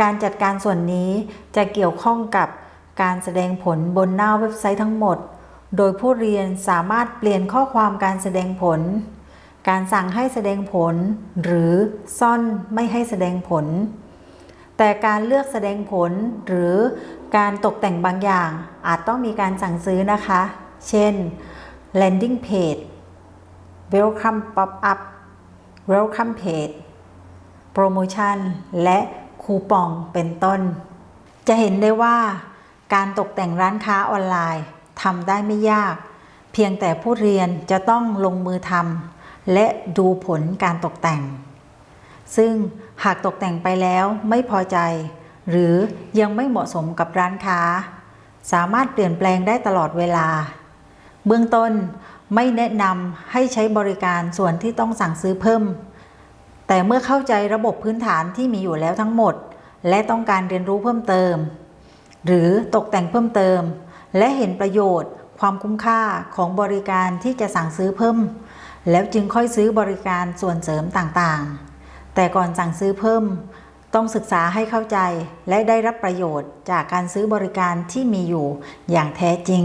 การจัดการส่วนนี้จะเกี่ยวข้องกับการแสดงผลบนหน้าเว็บไซต์ทั้งหมด โดยผู้เรียนสามารถเปลี่ยนข้อความการแสดงผล การสั่งให้แสดงผล หรือซ่อนไม่ให้แสดงผล แต่การเลือกแสดงผล หรือการตกแต่งบางอย่าง อาจต้องมีการสั่งซื้อนะคะ เช่น landing page welcome pop up welcome page โปรโมชั่นและ คูปองเป็นต้น จะเห็นได้ว่าการตกแต่งร้านค้าออนไลน์ทำได้ไม่ยาก เพียงแต่ผู้เรียนจะต้องลงมือทำและดูผลการตกแต่ง ซึ่งหากตกแต่งไปแล้วไม่พอใจ หรือยังไม่เหมาะสมกับร้านค้า สามารถเปลี่ยนแปลงได้ตลอดเวลา เบื้องต้นไม่แนะนำให้ใช้บริการส่วนที่ต้องสั่งซื้อเพิ่ม แต่เมื่อเข้าใจระบบพื้นฐานที่มีอยู่แล้วทั้งหมด และต้องการเรียนรู้เพิ่มเติม หรือตกแต่งเพิ่มเติม และเห็นประโยชน์ ความคุ้มค่าของบริการที่จะสั่งซื้อเพิ่ม แล้วจึงค่อยซื้อบริการส่วนเสริมต่างๆ แต่ก่อนสั่งซื้อเพิ่ม ต้องศึกษาให้เข้าใจและได้รับประโยชน์จากการซื้อบริการที่มีอยู่อย่างแท้จริง